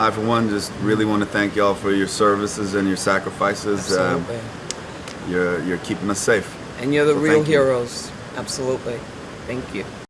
I, for one, just really want to thank y'all for your services and your sacrifices. Um, you're, you're keeping us safe. and you're the so real heroes. you. heroes. Absolutely. Thank you.